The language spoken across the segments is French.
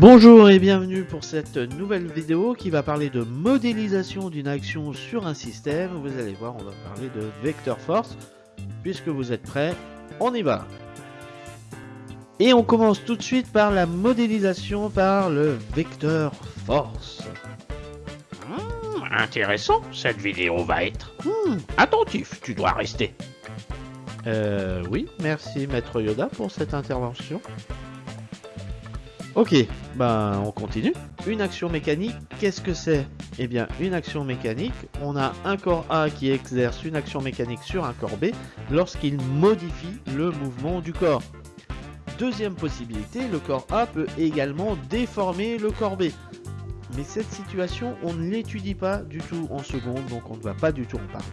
Bonjour et bienvenue pour cette nouvelle vidéo qui va parler de modélisation d'une action sur un système. Vous allez voir, on va parler de vector force. Puisque vous êtes prêts, on y va. Et on commence tout de suite par la modélisation par le vecteur force. Hmm, intéressant, cette vidéo va être. Hmm, Attentif, tu dois rester. Euh, oui, merci Maître Yoda pour cette intervention. Ok, ben on continue. Une action mécanique, qu'est-ce que c'est? Eh bien, une action mécanique, on a un corps A qui exerce une action mécanique sur un corps B lorsqu'il modifie le mouvement du corps. Deuxième possibilité, le corps A peut également déformer le corps B. Mais cette situation, on ne l'étudie pas du tout en seconde, donc on ne va pas du tout en parler.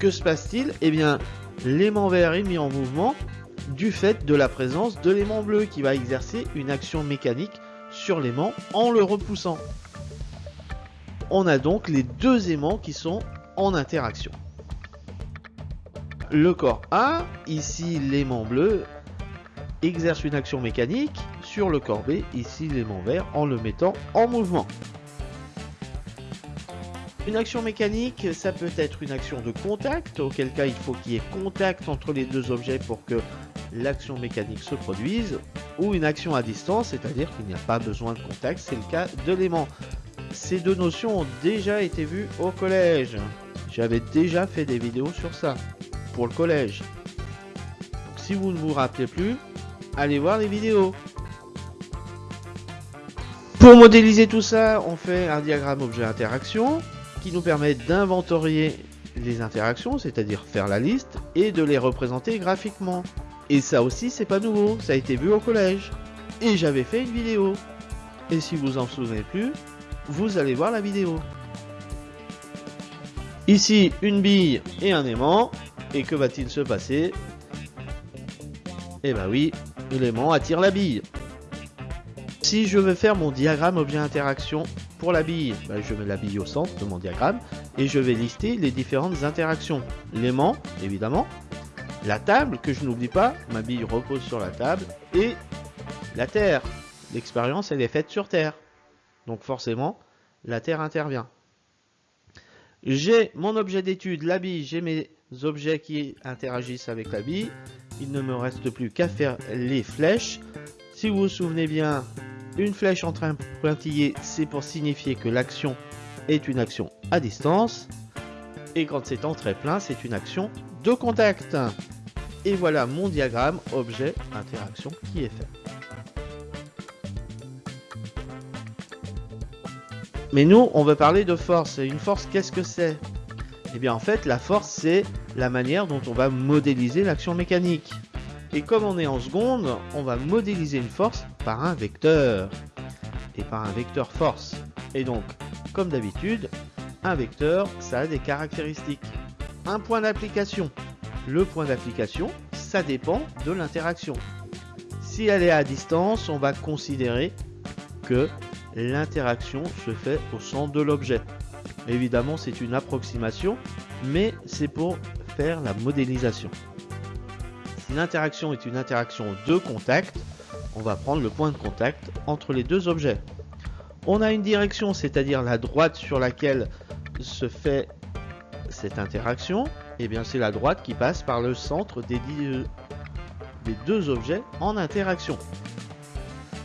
Que se passe-t-il? Eh bien, l'aimant vert est mis en mouvement du fait de la présence de l'aimant bleu qui va exercer une action mécanique sur l'aimant en le repoussant. On a donc les deux aimants qui sont en interaction. Le corps A, ici l'aimant bleu, exerce une action mécanique sur le corps B, ici l'aimant vert, en le mettant en mouvement. Une action mécanique, ça peut être une action de contact, auquel cas il faut qu'il y ait contact entre les deux objets pour que l'action mécanique se produise, ou une action à distance, c'est-à-dire qu'il n'y a pas besoin de contact, c'est le cas de l'aimant. Ces deux notions ont déjà été vues au collège. J'avais déjà fait des vidéos sur ça, pour le collège. Donc si vous ne vous rappelez plus, allez voir les vidéos. Pour modéliser tout ça, on fait un diagramme objet-interaction qui nous permet d'inventorier les interactions, c'est-à-dire faire la liste, et de les représenter graphiquement. Et ça aussi, c'est pas nouveau, ça a été vu au collège. Et j'avais fait une vidéo. Et si vous en souvenez plus, vous allez voir la vidéo. Ici, une bille et un aimant. Et que va-t-il se passer? Eh ben oui, l'aimant attire la bille. Si je veux faire mon diagramme objet-interaction pour la bille, ben je mets la bille au centre de mon diagramme et je vais lister les différentes interactions. L'aimant, évidemment, la table, que je n'oublie pas, ma bille repose sur la table, et la Terre. L'expérience, elle est faite sur Terre. Donc forcément, la Terre intervient. J'ai mon objet d'étude, la bille, j'ai mes objets qui interagissent avec la bille. Il ne me reste plus qu'à faire les flèches. Si vous vous souvenez bien, une flèche en train pointillé, c'est pour signifier que l'action est une action à distance. Et quand c'est en trait plein, c'est une action de contact. Et voilà mon diagramme objet interaction qui est fait. Mais nous, on veut parler de force. Et une force, qu'est-ce que c'est? Eh bien, en fait, la force, c'est la manière dont on va modéliser l'action mécanique. Et comme on est en seconde, on va modéliser une force par un vecteur. Et par un vecteur force. Et donc, comme d'habitude, un vecteur, ça a des caractéristiques. Un point d'application. Le point d'application, ça dépend de l'interaction. Si elle est à distance, on va considérer que l'interaction se fait au centre de l'objet. Évidemment, c'est une approximation, mais c'est pour faire la modélisation. Si l'interaction est une interaction de contact, on va prendre le point de contact entre les deux objets. On a une direction, c'est-à-dire la droite sur laquelle se fait cette interaction, eh bien c'est la droite qui passe par le centre des, des deux objets en interaction.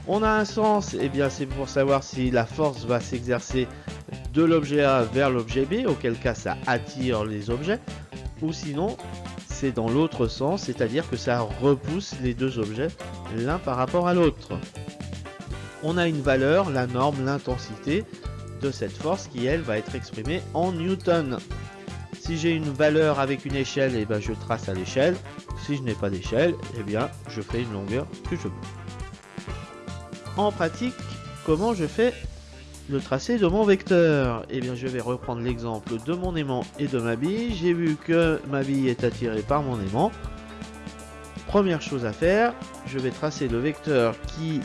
On a un sens, et eh bien c'est pour savoir si la force va s'exercer de l'objet A vers l'objet B, auquel cas ça attire les objets, ou sinon c'est dans l'autre sens, c'est-à-dire que ça repousse les deux objets l'un par rapport à l'autre. On a une valeur, la norme, l'intensité de cette force qui elle va être exprimée en newton. Si j'ai une valeur avec une échelle, et eh ben je trace à l'échelle. Si je n'ai pas d'échelle, eh bien je fais une longueur que je veux. En pratique, comment je fais le tracé de mon vecteur? Eh bien je vais reprendre l'exemple de mon aimant et de ma bille. J'ai vu que ma bille est attirée par mon aimant. Première chose à faire, je vais tracer le vecteur qui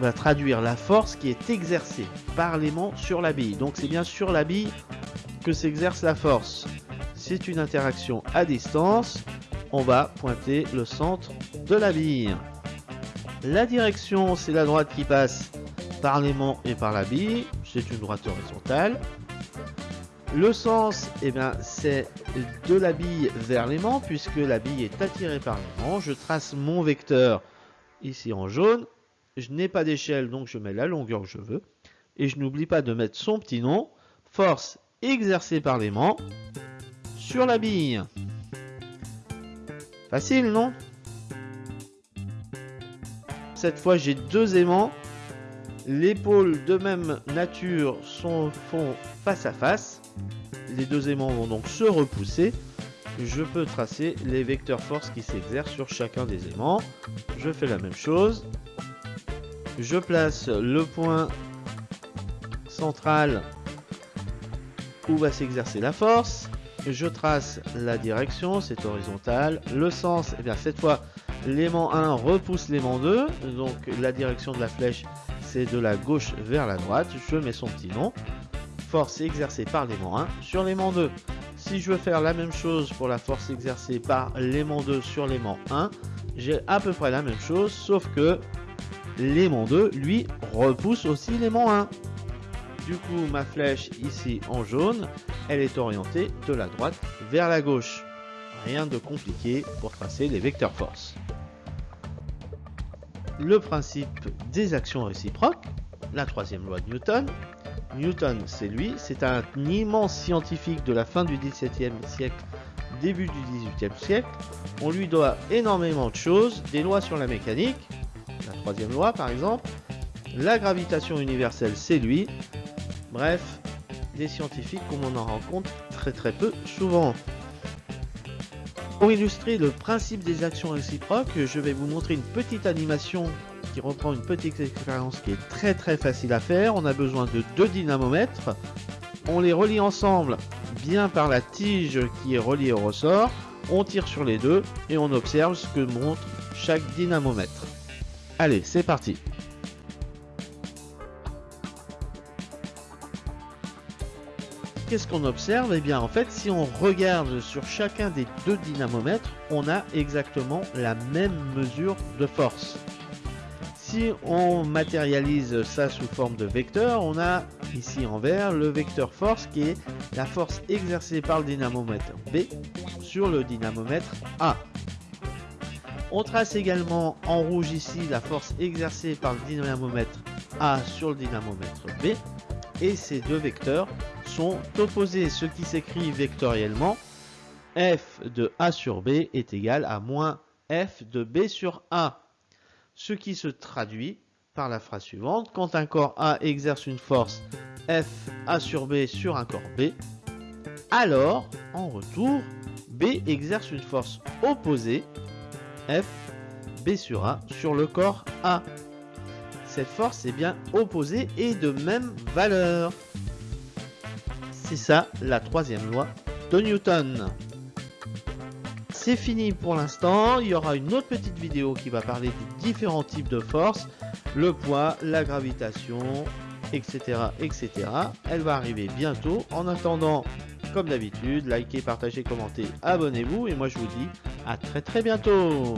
va traduire la force qui est exercée par l'aimant sur la bille. Donc c'est bien sur la bille que s'exerce la force. C'est une interaction à distance. On va pointer le centre de la bille. La direction, c'est la droite qui passe par l'aimant et par la bille. C'est une droite horizontale. Le sens, eh bien, c'est de la bille vers l'aimant, puisque la bille est attirée par l'aimant. Je trace mon vecteur ici en jaune. Je n'ai pas d'échelle, donc je mets la longueur que je veux. Et je n'oublie pas de mettre son petit nom, force exercée par l'aimant, sur la bille. Facile, non? Cette fois, j'ai deux aimants. Les pôles de même nature sont, font face à face. Les deux aimants vont donc se repousser. Je peux tracer les vecteurs force qui s'exercent sur chacun des aimants. Je fais la même chose. Je place le point central où va s'exercer la force. Je trace la direction, c'est horizontal. Le sens, et eh bien cette fois, l'aimant 1 repousse l'aimant 2. Donc la direction de la flèche, c'est de la gauche vers la droite. Je mets son petit nom. Force exercée par l'aimant 1 sur l'aimant 2. Si je veux faire la même chose pour la force exercée par l'aimant 2 sur l'aimant 1, j'ai à peu près la même chose, sauf que l'aimant 2, lui, repousse aussi l'aimant 1. Du coup, ma flèche ici en jaune, elle est orientée de la droite vers la gauche. Rien de compliqué pour tracer les vecteurs force. Le principe des actions réciproques, la troisième loi de Newton. Newton, c'est lui, c'est un immense scientifique de la fin du XVIIe siècle, début du XVIIIe siècle. On lui doit énormément de choses, des lois sur la mécanique, la troisième loi par exemple, la gravitation universelle, c'est lui, Bref, des scientifiques comme on en rencontre très très peu souvent. Pour illustrer le principe des actions réciproques, je vais vous montrer une petite animation qui reprend une petite expérience qui est très très facile à faire. On a besoin de deux dynamomètres. On les relie ensemble bien par la tige qui est reliée au ressort. On tire sur les deux et on observe ce que montre chaque dynamomètre. Allez, c'est parti qu'est-ce qu'on observe? Eh bien, en fait, si on regarde sur chacun des deux dynamomètres, on a exactement la même mesure de force. Si on matérialise ça sous forme de vecteur, on a ici en vert le vecteur force qui est la force exercée par le dynamomètre B sur le dynamomètre A. On trace également en rouge ici la force exercée par le dynamomètre A sur le dynamomètre B et ces deux vecteurs sont opposés, ce qui s'écrit vectoriellement f de A sur B est égal à moins f de B sur A. Ce qui se traduit par la phrase suivante, quand un corps A exerce une force F A sur B sur un corps B, alors, en retour, B exerce une force opposée F B sur A sur le corps A cette force est bien opposée et de même valeur. C'est ça la troisième loi de Newton. C'est fini pour l'instant, il y aura une autre petite vidéo qui va parler des différents types de forces, le poids, la gravitation, etc. etc. Elle va arriver bientôt. En attendant, comme d'habitude, likez, partagez, commentez, abonnez-vous et moi je vous dis à très très bientôt